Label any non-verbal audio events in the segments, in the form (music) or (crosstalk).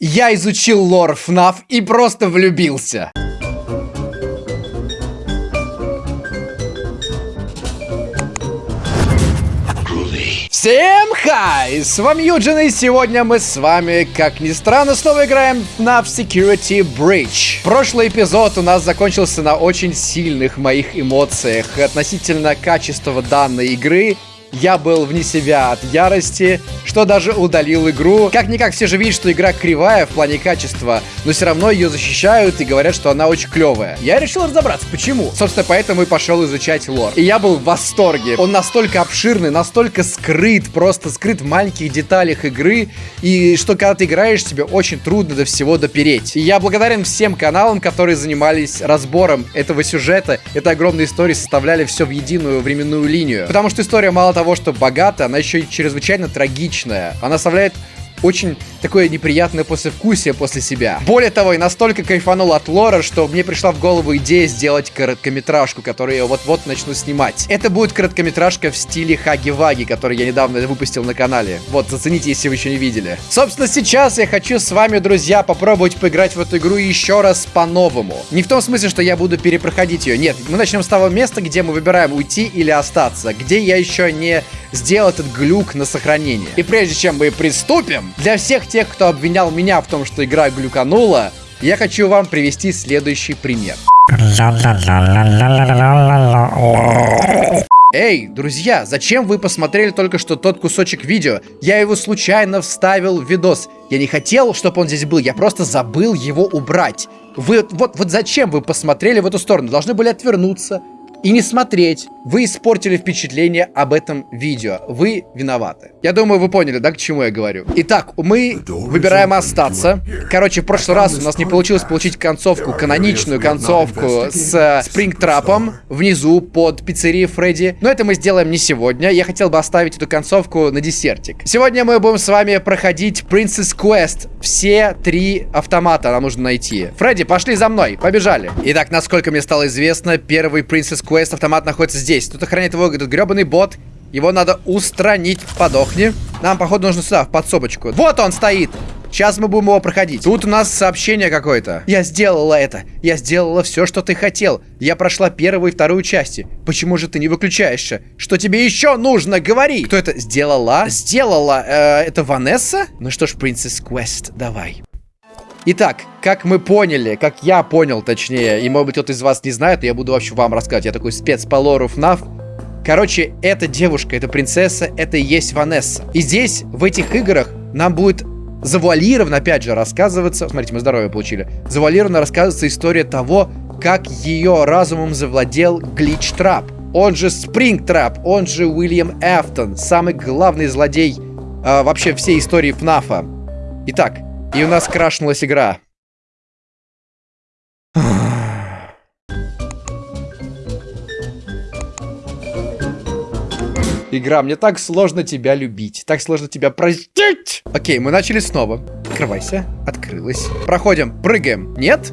Я изучил лор FNAF и просто влюбился. Всем хай! С вами Юджин, и сегодня мы с вами, как ни странно, снова играем на Security Breach. Прошлый эпизод у нас закончился на очень сильных моих эмоциях относительно качества данной игры я был вне себя от ярости, что даже удалил игру. Как-никак все же видят, что игра кривая в плане качества, но все равно ее защищают и говорят, что она очень клевая. Я решил разобраться, почему. Собственно, поэтому и пошел изучать лор. И я был в восторге. Он настолько обширный, настолько скрыт, просто скрыт в маленьких деталях игры, и что когда ты играешь, тебе очень трудно до всего допереть. И я благодарен всем каналам, которые занимались разбором этого сюжета, этой огромной истории, составляли все в единую временную линию. Потому что история мало того, что богата, она еще и чрезвычайно трагичная. Она оставляет очень такое неприятное послевкусие после себя. Более того, я настолько кайфанул от лора, что мне пришла в голову идея сделать короткометражку, которую я вот-вот начну снимать. Это будет короткометражка в стиле Хаги-Ваги, который я недавно выпустил на канале. Вот, зацените, если вы еще не видели. Собственно, сейчас я хочу с вами, друзья, попробовать поиграть в эту игру еще раз по-новому. Не в том смысле, что я буду перепроходить ее. Нет, мы начнем с того места, где мы выбираем уйти или остаться. Где я еще не сделал этот глюк на сохранение. И прежде чем мы приступим, для всех тех, кто обвинял меня в том, что игра глюканула, я хочу вам привести следующий пример. Эй, друзья, зачем вы посмотрели только что тот кусочек видео? Я его случайно вставил в видос. Я не хотел, чтобы он здесь был, я просто забыл его убрать. Вы, вот, вот зачем вы посмотрели в эту сторону? Должны были отвернуться, и не смотреть. Вы испортили впечатление об этом видео. Вы виноваты. Я думаю, вы поняли, да, к чему я говорю. Итак, мы выбираем остаться. Короче, в прошлый раз у нас не получилось получить концовку, каноничную концовку с Спрингтрапом внизу под пиццерией Фредди. Но это мы сделаем не сегодня. Я хотел бы оставить эту концовку на десертик. Сегодня мы будем с вами проходить Princess Quest. Все три автомата нам нужно найти. Фредди, пошли за мной. Побежали. Итак, насколько мне стало известно, первый Princess Quest автомат находится здесь. Тут охраняет его этот гребаный бот. Его надо устранить. Подохни. Нам, походу, нужно сюда, в подсобочку. Вот он стоит. Сейчас мы будем его проходить. Тут у нас сообщение какое-то. Я сделала это. Я сделала все, что ты хотел. Я прошла первую и вторую части. Почему же ты не выключаешься? Что тебе еще нужно? Говори. Кто это сделала? Сделала. Э, это Ванесса? Ну что ж, Princess Quest, давай. Итак, как мы поняли, как я понял, точнее, и может быть кто-то из вас не знает, я буду вообще вам рассказывать, я такой спец по лору FNAF. Короче, эта девушка, эта принцесса, это и есть Ванесса. И здесь, в этих играх, нам будет завуалированно, опять же, рассказываться... Смотрите, мы здоровье получили. Завуалированно рассказывается история того, как ее разумом завладел Глич Трап. Он же Спринг Трап, он же Уильям Эфтон, самый главный злодей э, вообще всей истории ФНАФа. Итак, и у нас крашнулась игра. Игра, мне так сложно тебя любить. Так сложно тебя простить. Окей, мы начали снова. Открывайся. Открылась. Проходим. Прыгаем. Нет?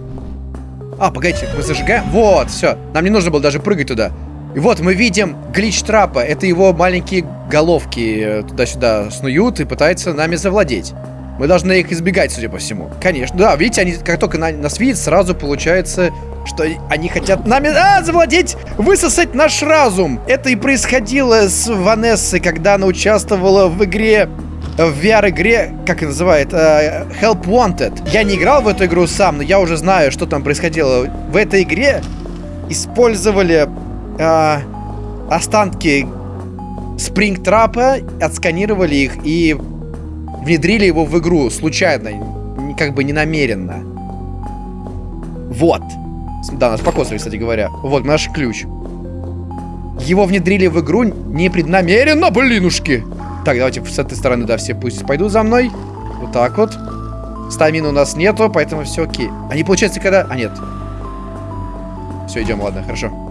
А, погодите, мы зажигаем. Вот, все. Нам не нужно было даже прыгать туда. И вот мы видим глич трапа. Это его маленькие головки э, туда-сюда снуют и пытаются нами завладеть. Мы должны их избегать, судя по всему. Конечно. Да, видите, они как только на, нас видят, сразу получается, что они хотят нами а, завладеть, высосать наш разум. Это и происходило с Ванессой, когда она участвовала в игре в VR-игре, как это называет, uh, Help Wanted. Я не играл в эту игру сам, но я уже знаю, что там происходило. В этой игре использовали uh, останки Спрингтрапа, отсканировали их и внедрили его в игру случайно, как бы не намеренно. Вот. Да, нас покосили, кстати говоря. Вот наш ключ. Его внедрили в игру непреднамеренно, блинушки. Так, давайте с этой стороны, да, все пусть пойдут за мной. Вот так вот. Стамина у нас нету, поэтому все окей. Они, получается, когда... А, нет. Все, идем, ладно, хорошо.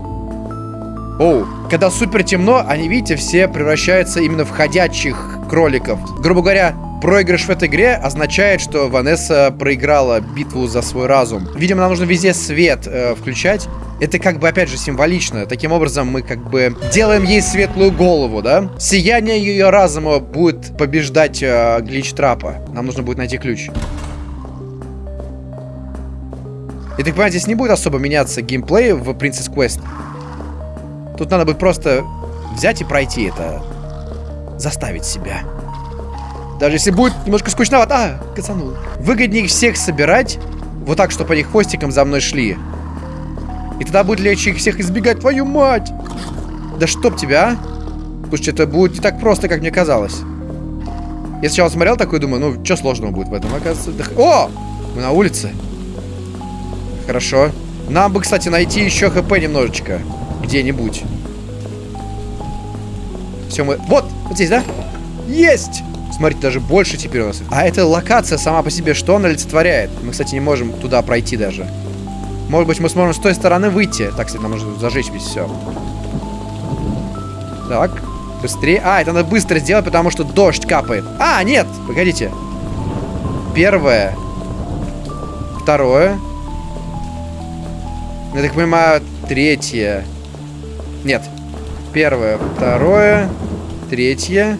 Оу, когда супер темно, они, видите, все превращаются именно в ходячих кроликов. Грубо говоря, Проигрыш в этой игре означает, что Ванесса проиграла битву за свой разум. Видимо, нам нужно везде свет э, включать. Это как бы, опять же, символично. Таким образом, мы как бы делаем ей светлую голову, да? Сияние ее разума будет побеждать э, глич трапа. Нам нужно будет найти ключ. Я так понимаю, здесь не будет особо меняться геймплей в Princess Quest. Тут надо будет просто взять и пройти это. Заставить себя. Даже если будет немножко скучновато. А, кацанул. Выгоднее всех собирать. Вот так, чтобы они хвостиком за мной шли. И тогда будет легче их всех избегать. Твою мать! Да чтоб тебя, а? Слушайте, это будет не так просто, как мне казалось. Я сначала смотрел такой, думаю, ну, что сложного будет в этом? Оказывается, да... О! Мы на улице. Хорошо. Нам бы, кстати, найти еще хп немножечко. Где-нибудь. Все, мы... Вот! Вот здесь, да? Есть! Смотрите, даже больше теперь у нас. А эта локация сама по себе, что она олицетворяет? Мы, кстати, не можем туда пройти даже. Может быть, мы сможем с той стороны выйти. Так, кстати, нам нужно зажечь весь все. Так, быстрее. А, это надо быстро сделать, потому что дождь капает. А, нет, погодите. Первое. Второе. Я так понимаю, третье. Нет. Первое, второе, третье.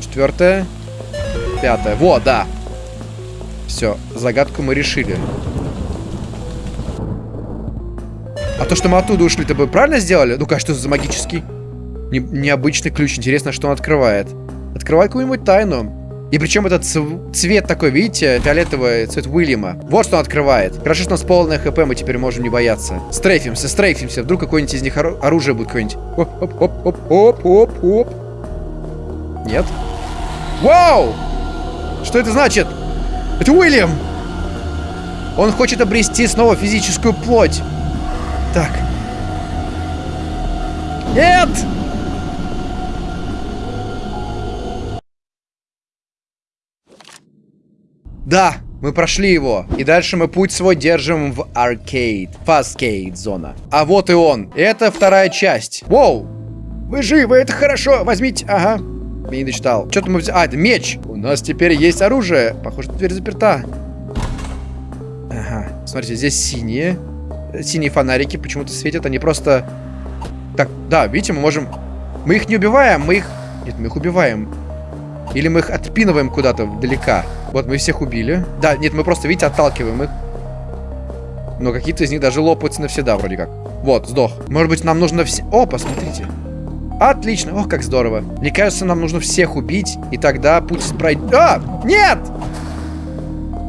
Четвертое. Пятое. Вот, да. Все, загадку мы решили. А то, что мы оттуда ушли, то бы правильно сделали? Ну-ка, что за магический? Не, необычный ключ. Интересно, что он открывает. Открывает какую-нибудь тайну. И причем этот цвет такой, видите, фиолетовый цвет Уильяма. Вот что он открывает. Хорошо, что у нас полное хп, мы теперь можем не бояться. Стрейфимся, стрейфимся. Вдруг какое-нибудь из них ору оружие будет какое-нибудь. Оп-оп-оп-оп-оп-оп. Нет? Вау! Что это значит? Это Уильям! Он хочет обрести снова физическую плоть. Так. Нет! Да, мы прошли его. И дальше мы путь свой держим в аркейд. Фаскейд зона. А вот и он. Это вторая часть. Воу! Вы живы, это хорошо. Возьмите. Ага. Я не дочитал. Что-то мы взяли. А, это меч. У нас теперь есть оружие. Похоже, дверь заперта. Ага. Смотрите, здесь синие. Синие фонарики почему-то светят. Они просто... Так, да, видите, мы можем... Мы их не убиваем, мы их... Нет, мы их убиваем. Или мы их отпинываем куда-то далека. Вот, мы всех убили. Да, нет, мы просто, видите, отталкиваем их. Но какие-то из них даже лопаются навсегда, вроде как. Вот, сдох. Может быть, нам нужно все... О, посмотрите. Отлично. Ох, как здорово. Мне кажется, нам нужно всех убить, и тогда путь пройдет... А! Нет!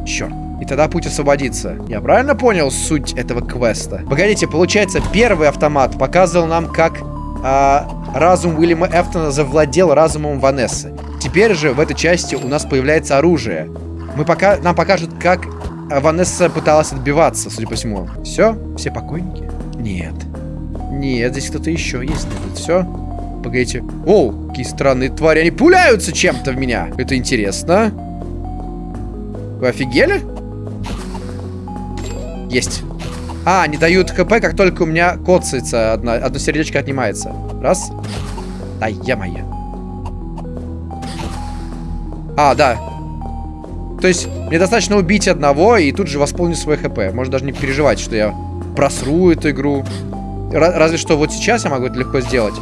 Черт. И тогда путь освободится. Я правильно понял суть этого квеста? Погодите, получается, первый автомат показывал нам, как а, разум Уильяма Эфтона завладел разумом Ванессы. Теперь же в этой части у нас появляется оружие. Мы пока, нам покажут, как Ванесса пыталась отбиваться, судя по всему. Все? Все покойники? Нет. Нет, здесь кто-то еще есть. Нет, все. Погодите. О, какие странные твари. Они пуляются чем-то в меня. Это интересно. Вы офигели? Есть. А, они дают хп, как только у меня коцается. Одна, одно сердечко отнимается. Раз. Да, я моя. А, да. То есть, мне достаточно убить одного и тут же восполнить свой хп. Можно даже не переживать, что я просру эту игру. Разве что вот сейчас я могу это легко сделать.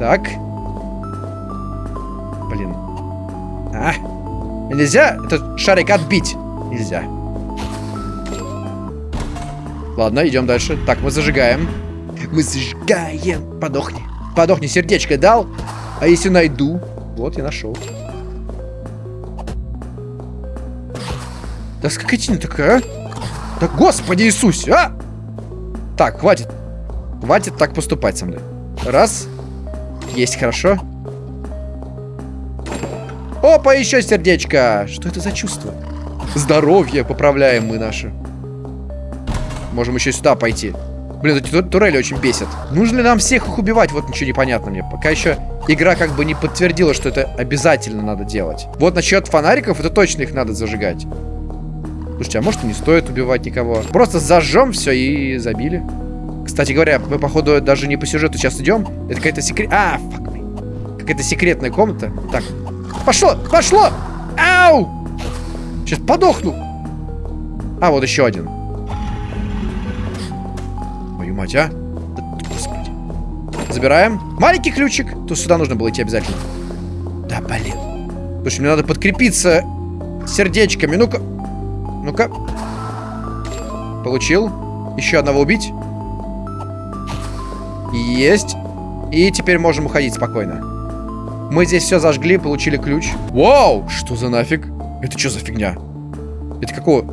Так. Блин. А. Нельзя этот шарик отбить. Нельзя. Ладно, идем дальше. Так, мы зажигаем. Мы зажигаем. Подохни. Подохни, сердечко дал. А если найду? Вот, я нашел. Да скотина такая, а? Да господи Иисусе, а! Так, хватит. Хватит так поступать со мной. Раз. Есть, хорошо. Опа, еще сердечко. Что это за чувство? Здоровье поправляем мы наше. Можем еще сюда пойти. Блин, эти турели очень бесят. Нужно ли нам всех их убивать? Вот ничего не понятно мне. Пока еще игра как бы не подтвердила, что это обязательно надо делать. Вот насчет фонариков, это точно их надо зажигать. Слушайте, а может и не стоит убивать никого? Просто зажжем все и забили. Кстати говоря, мы, походу, даже не по сюжету сейчас идем. Это какая-то секрет... А, фак Какая-то секретная комната. Так, пошло, пошло! Ау! Сейчас подохну. А, вот еще один. Твою мать, а? Да, господи. Забираем. Маленький ключик. Тут сюда нужно было идти обязательно. Да, блин. Слушай, мне надо подкрепиться сердечками. Ну-ка. Ну-ка. Получил. Еще одного убить. Есть. И теперь можем уходить спокойно. Мы здесь все зажгли, получили ключ. Вау! Что за нафиг? Это что за фигня? Это какого?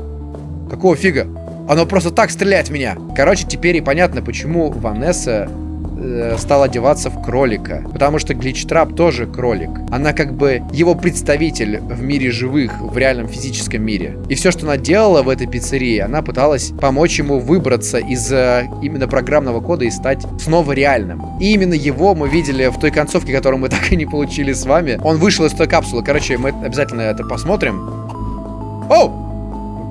Какого фига? Оно просто так стреляет в меня. Короче, теперь и понятно, почему Ванесса э, стала одеваться в кролика. Потому что Гличтрап тоже кролик. Она как бы его представитель в мире живых, в реальном физическом мире. И все, что она делала в этой пиццерии, она пыталась помочь ему выбраться из э, именно программного кода и стать снова реальным. И именно его мы видели в той концовке, которую мы (laughs) так и не получили с вами. Он вышел из той капсулы. Короче, мы обязательно это посмотрим. Оу!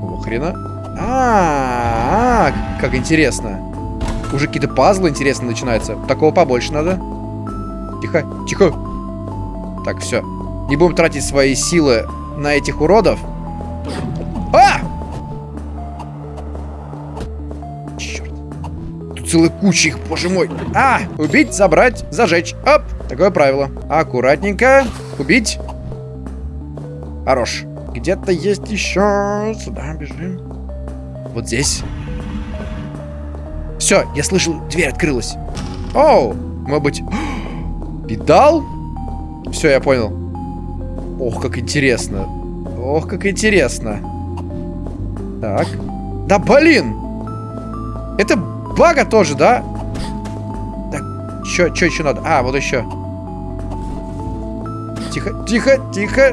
Какого хрена? А, -а, а, как интересно. Уже какие-то пазлы интересно начинаются. Такого побольше надо. Тихо, тихо. Так, все. Не будем тратить свои силы на этих уродов. А! Черт. Тут целая куча их, боже мой. А! Убить, забрать, зажечь. Оп! Такое правило. Аккуратненько. Убить. Хорош. Где-то есть еще. Сюда бежим. Вот здесь. Все, я слышал, дверь открылась. Оу, может быть... (gasps) Педал? Все, я понял. Ох, как интересно. Ох, как интересно. Так. Да блин! Это бага тоже, да? Так, что еще надо? А, вот еще. Тихо, тихо, тихо.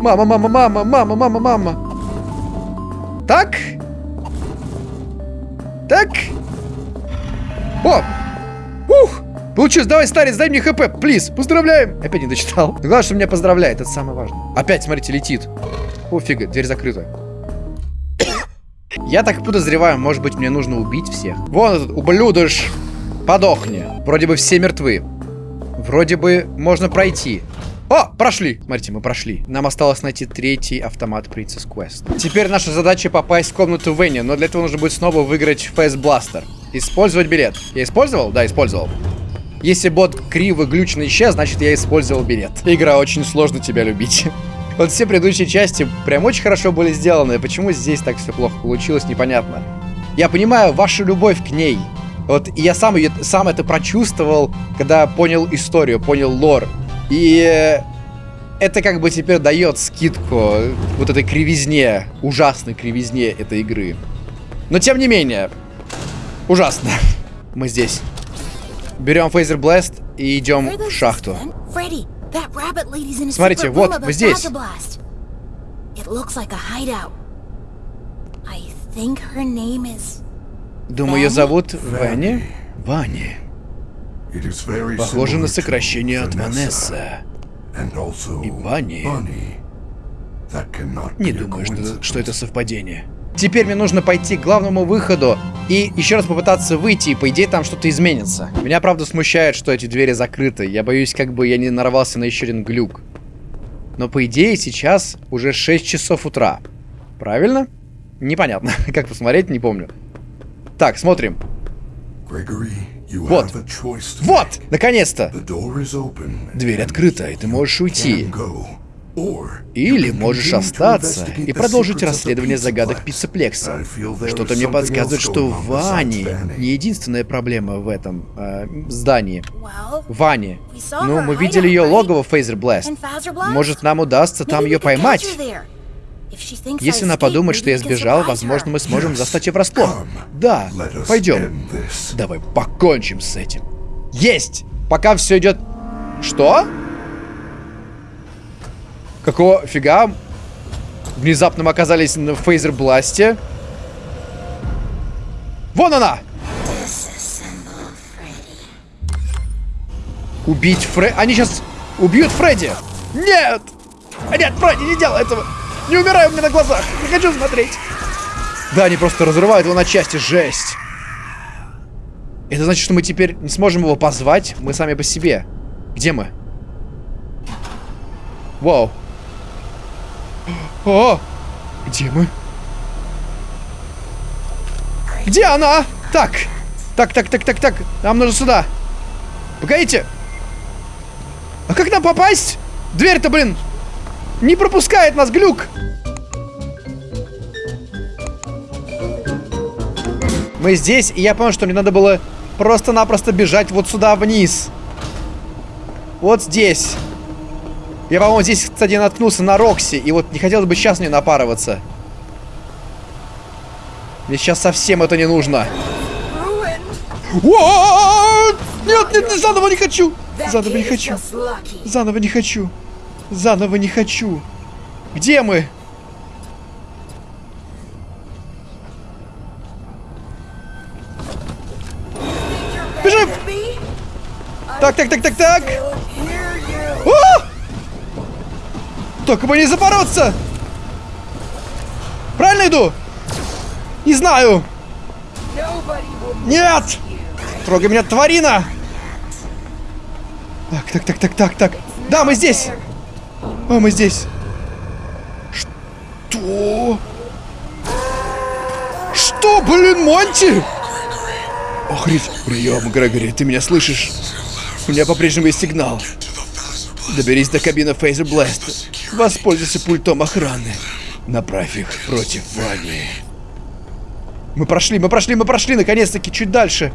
Мама, мама, мама, мама, мама, мама. Так. Так. О! Ух! Получилось, давай, старец, дай мне хп, плиз. Поздравляем. Опять не дочитал. (laughs) Главное, что меня поздравляет, это самое важное. Опять, смотрите, летит. О, фига, дверь закрыта. Я так подозреваю, может быть, мне нужно убить всех. Вон этот ублюдыш. Подохни. Вроде бы все мертвы. Вроде бы можно пройти. О, прошли. Смотрите, мы прошли. Нам осталось найти третий автомат Princess Quest. Теперь наша задача попасть в комнату Венни, но для этого нужно будет снова выиграть Face Blaster. Использовать билет. Я использовал? Да, использовал. Если бот криво глючно исчез, значит я использовал билет. Игра очень сложно тебя любить. (laughs) Вот все предыдущие части прям очень хорошо были сделаны. Почему здесь так все плохо получилось, непонятно. Я понимаю вашу любовь к ней. Вот я сам, сам это прочувствовал, когда понял историю, понял лор. И это как бы теперь дает скидку вот этой кривизне, ужасной кривизне этой игры. Но тем не менее, ужасно. (laughs) Мы здесь. Берем Фейзер Блэст и идем в шахту. Смотрите, вот, мы здесь. Думаю, ее зовут Ванни? Ванни. Похоже на сокращение от Ванесса. И Банни. Не думаю, что, что это совпадение. Теперь мне нужно пойти к главному выходу и еще раз попытаться выйти, и по идее там что-то изменится. Меня, правда, смущает, что эти двери закрыты. Я боюсь, как бы я не нарвался на еще один глюк. Но по идее сейчас уже 6 часов утра. Правильно? Непонятно. (laughs) как посмотреть, не помню. Так, смотрим. Вот. Вот! Наконец-то! Дверь открыта, и ты можешь уйти. Или можешь остаться и продолжить расследование загадок Пиццеплекса. Что-то мне подсказывает, что Вани не единственная проблема в этом э, здании. Вани. Ну, мы видели ее логово в Fazer Blast. Может, нам удастся там ее поймать? Если она подумает, что я сбежал, возможно, мы сможем застать ее врасплох. Да, пойдем. Давай покончим с этим. Есть! Пока все идет... Что? Какого фига? Внезапно мы оказались на Fazer Blast е. Вон она! Убить Фредди. Они сейчас убьют Фредди! Нет! Нет, Фредди, не делай этого! Не умирай у меня на глазах! Не хочу смотреть! Да, они просто разрывают его на части. Жесть! Это значит, что мы теперь не сможем его позвать. Мы сами по себе. Где мы? Вау. О! Где мы? Где она? Так. Так, так, так, так, так. Нам нужно сюда. Погодите. А как нам попасть? Дверь-то, блин, не пропускает нас глюк! Мы здесь, и я понял, что мне надо было просто-напросто бежать вот сюда вниз. Вот здесь. Я, по-моему, здесь, кстати, наткнулся на Рокси, и вот не хотелось бы сейчас на нее напарываться. Мне сейчас совсем это не нужно. Нет, нет, нет, заново не хочу! Заново не хочу. Заново не хочу. Заново не хочу! Где мы? Бежим! Так, так, так, так, так! О! Только бы не запороться! Правильно иду? Не знаю! Нет! Трогай меня, тварина! Так, так, так, так, так, так. Да, мы здесь! А, мы здесь. Что? Что, блин, Монти? Охрить. Прием, Грегори, ты меня слышишь? У меня по-прежнему есть сигнал. Доберись до кабины Фейзер Бласт. Воспользуйся пультом охраны. Направь их против Вани. Мы прошли, мы прошли, мы прошли, наконец-таки, чуть дальше.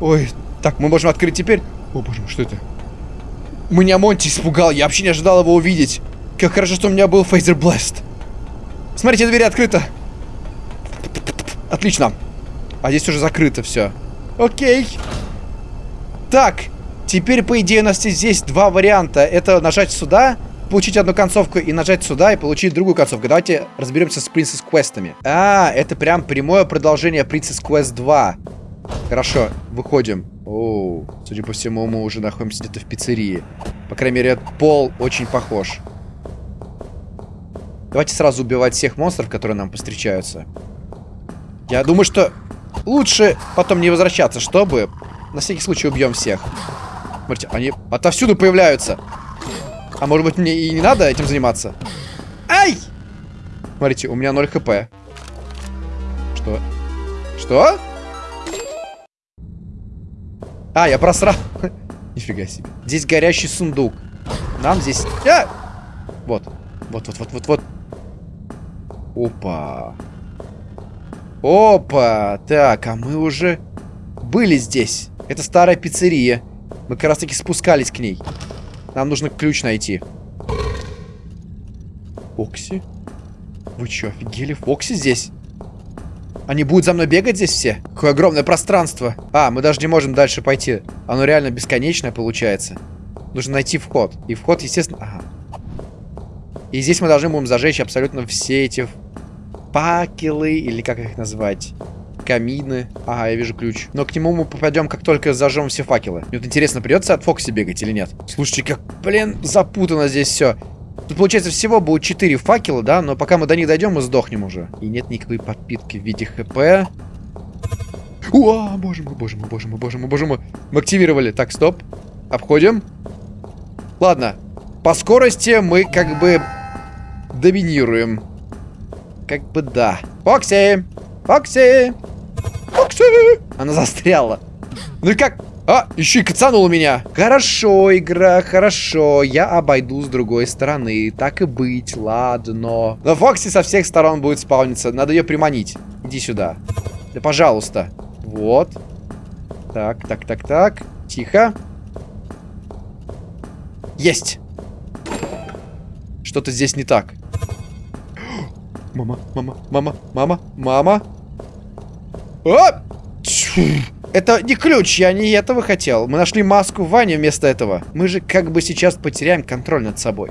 Ой, так, мы можем открыть теперь. О, боже мой, что это? Меня Монти испугал, я вообще не ожидал его увидеть. Как хорошо, что у меня был Фейзер Бласт. Смотрите, дверь открыта. Отлично. А здесь уже закрыто все. Окей. Так, теперь, по идее, у нас здесь два варианта. Это нажать сюда, получить одну концовку и нажать сюда и получить другую концовку. Давайте разберемся с Quest'ами. А, это прям прямое продолжение Princess Quest 2. Хорошо, выходим. Оу, судя по всему, мы уже находимся где-то в пиццерии. По крайней мере, пол очень похож. Давайте сразу убивать всех монстров, которые нам повстречаются. Я думаю, что лучше потом не возвращаться, чтобы на всякий случай убьем всех. Смотрите, они отовсюду появляются. А может быть мне и не надо этим заниматься? Ай! Смотрите, у меня 0 хп. Что? Что? А, я просрал. (laughs) Нифига себе. Здесь горящий сундук. Нам здесь... А! Вот. Вот, вот, вот, вот, вот. Опа. Опа. Так, а мы уже были здесь. Это старая пиццерия. Мы как раз таки спускались к ней. Нам нужно ключ найти. Фокси? Вы что, офигели? Фокси здесь? Они будут за мной бегать здесь все? Какое огромное пространство. А, мы даже не можем дальше пойти. Оно реально бесконечное получается. Нужно найти вход. И вход, естественно... Ага. И здесь мы должны будем зажечь абсолютно все эти факелы, или как их назвать? Камины. Ага, я вижу ключ. Но к нему мы попадем, как только зажжем все факелы. Мне вот интересно, придется от Фокси бегать или нет? Слушайте, как, блин, запутано здесь все. Тут, получается, всего будет 4 факела, да? Но пока мы до них дойдем, мы сдохнем уже. И нет никакой подпитки в виде ХП. О, боже мой, боже мой, боже мой, боже мой, боже мой. Мы активировали. Так, стоп. Обходим. Ладно. По скорости мы как бы доминируем. Как бы да. Фокси! Фокси! Фокси! Она застряла. Ну и как? А, еще и кацанул меня. Хорошо, игра, хорошо. Я обойду с другой стороны. Так и быть, ладно. Но Фокси со всех сторон будет спауниться. Надо ее приманить. Иди сюда. Да, пожалуйста. Вот. Так, так, так, так. Тихо. Есть. Что-то здесь не так. (gasps) Мама, мама, мама, мама, мама. А! Это не ключ, я не этого хотел. Мы нашли маску в ванне вместо этого. Мы же как бы сейчас потеряем контроль над собой.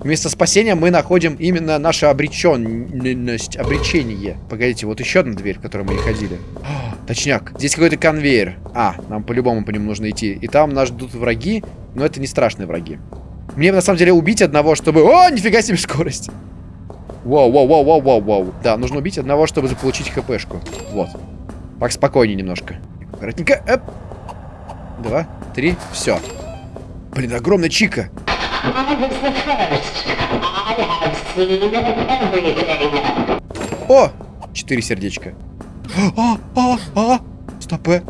Вместо спасения мы находим именно нашу обреченность, обречение. Погодите, вот еще одна дверь, в которой мы не ходили. О, точняк, здесь какой-то конвейер. А, нам по-любому по нему нужно идти. И там нас ждут враги, но это не страшные враги. Мне на самом деле убить одного, чтобы... О, нифига себе скорость! Вау, вау, вау, вау, вау, вау. Да, нужно убить одного, чтобы заполучить хпшку. Вот. Так спокойнее немножко. Аккуратненько. Эп. Два, три, все. Блин, огромная чика. О! Четыре сердечка. А, а, а! Стопэ.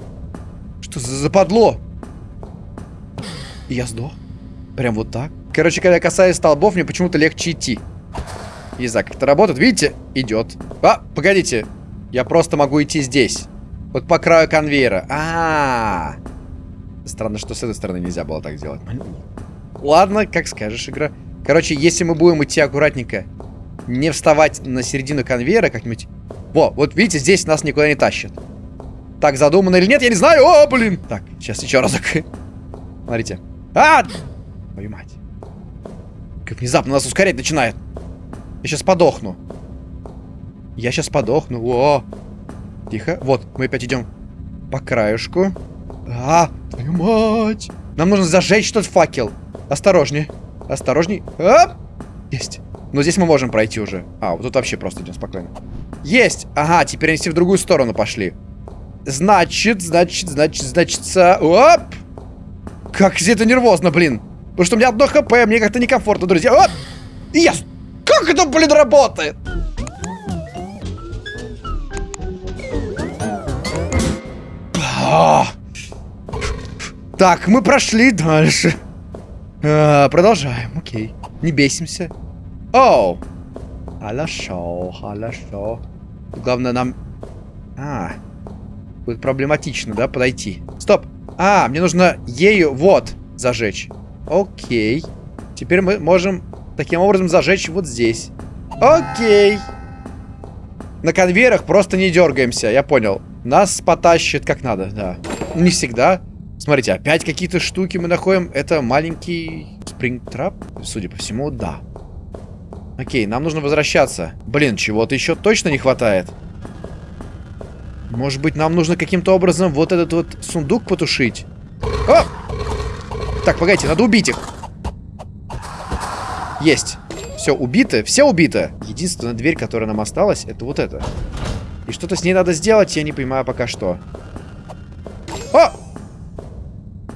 Что за западло? Я сдох. Прям вот так. Короче, когда я касаюсь столбов, мне почему-то легче идти. Не знаю, как это работает. Видите? Идет. А, погодите. Я просто могу идти здесь. Вот по краю конвейера. А, -а, -а. Странно, что с этой стороны нельзя было так сделать. Ладно, как скажешь, игра. Короче, если мы будем идти аккуратненько, не вставать на середину конвейера как-нибудь... Во, вот видите, здесь нас никуда не тащат. Так задумано или нет, я не знаю. О, блин. Так, сейчас еще разок. Смотрите. А! Твою мать. Как внезапно нас ускорять начинает. Я сейчас подохну. Я сейчас подохну. О! Тихо. Вот, мы опять идем по краешку. А, твою мать. Нам нужно зажечь тот факел. Осторожнее. Осторожней. Оп! Есть. Но здесь мы можем пройти уже. А, вот тут вообще просто идем спокойно. Есть! Ага, теперь они все в другую сторону пошли. Значит, значит, значит, значит... Оп! Как здесь это нервозно, блин. Потому что у меня одно хп, мне как-то некомфортно, друзья. Оп! Yes! Как это, блин, работает? Так, мы прошли дальше. А, продолжаем, окей. Не бесимся. Оу. Хорошо, хорошо. Главное нам... А, будет проблематично, да, подойти. Стоп. А, мне нужно ею, вот, зажечь. Окей. Теперь мы можем таким образом зажечь вот здесь. Окей. На конвейерах просто не дергаемся, я понял. Нас потащит как надо, да. Не всегда. Смотрите, опять какие-то штуки мы находим. Это маленький спрингтрап? Судя по всему, да. Окей, нам нужно возвращаться. Блин, чего-то еще точно не хватает. Может быть, нам нужно каким-то образом вот этот вот сундук потушить? О! Так, погодите, надо убить их. Есть. Все, убито. Все убито. Единственная дверь, которая нам осталась, это вот эта. И что-то с ней надо сделать, я не понимаю пока что. О!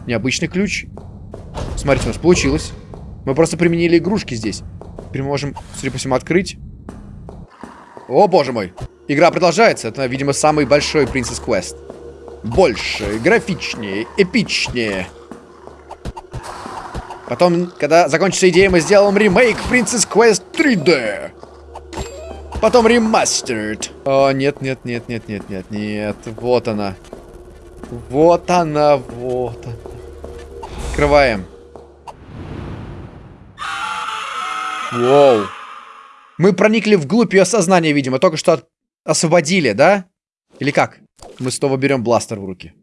Необычный ключ. Смотрите, у нас получилось. Мы просто применили игрушки здесь. Теперь мы можем, судя по всему, открыть. О, боже мой. Игра продолжается. Это, видимо, самый большой Princess Quest. Больше, графичнее, эпичнее. Потом, когда закончится идея, мы сделаем ремейк Princess Quest 3D. Потом ремастерд. О, нет, нет, нет, нет, нет, нет, нет. Вот она. Вот она, вот она. Открываем. Воу. Мы проникли вглубь ее сознания, видимо. Только что от... освободили, да? Или как? Мы снова берем бластер в руки.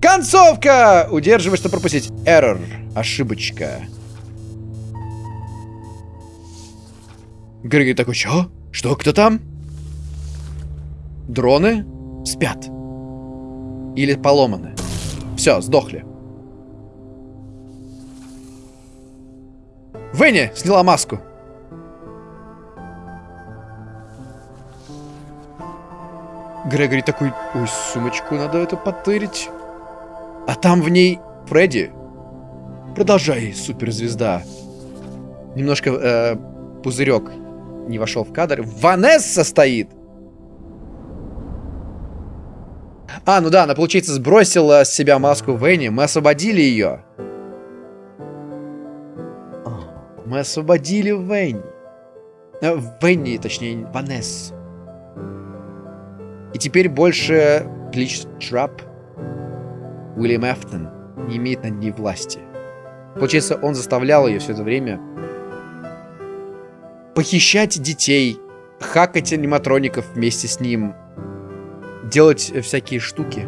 Концовка! Удерживай, чтобы пропустить. Error. Ошибочка. Грегори такой, что? Что, кто там? Дроны спят. Или поломаны. Все, сдохли. Венни сняла маску. Грегори такой, ой, сумочку надо это потырить. А там в ней Фредди. Продолжай, суперзвезда. Немножко э, пузырек не вошел в кадр. Ванесса стоит! А, ну да, она, получается, сбросила с себя маску Венни. Мы освободили ее. Мы освободили Венни. Э, Венни, точнее, Ванессу. И теперь больше Глич Трап Уильям Эфтон не имеет над ней власти. Получается, он заставлял ее все это время похищать детей, хакать аниматроников вместе с ним, делать всякие штуки,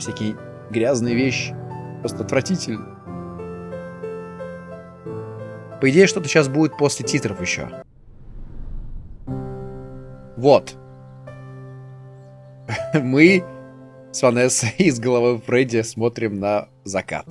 всякие грязные вещи. Просто отвратительно. По идее, что-то сейчас будет после титров еще. Вот. (laughs) Мы с Ванессой (laughs) из головы Фредди смотрим на закат.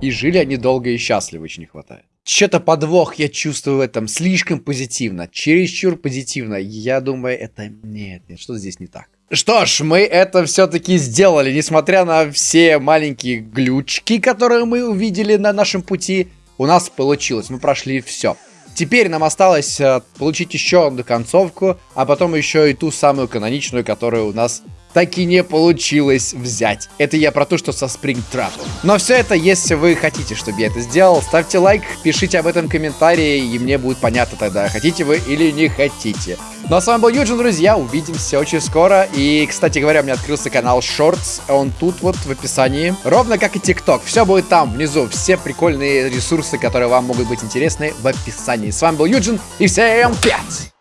И жили они долго и счастливо, очень не хватает. Что-то подвох я чувствую в этом. Слишком позитивно. Чересчур позитивно. Я думаю, это... Нет, нет, что здесь не так. Что ж, мы это все-таки сделали, несмотря на все маленькие глючки, которые мы увидели на нашем пути. У нас получилось, мы прошли все. Теперь нам осталось э, получить еще одну концовку, а потом еще и ту самую каноничную, которая у нас так и не получилось взять. Это я про то, что со Springtrap. Но все это, если вы хотите, чтобы я это сделал, ставьте лайк, пишите об этом комментарии, и мне будет понятно тогда, хотите вы или не хотите. Ну а с вами был Юджин, друзья, увидимся очень скоро. И, кстати говоря, у меня открылся канал Shorts, он тут вот в описании. Ровно как и TikTok, все будет там внизу, все прикольные ресурсы, которые вам могут быть интересны в описании. С вами был Юджин, и всем пять!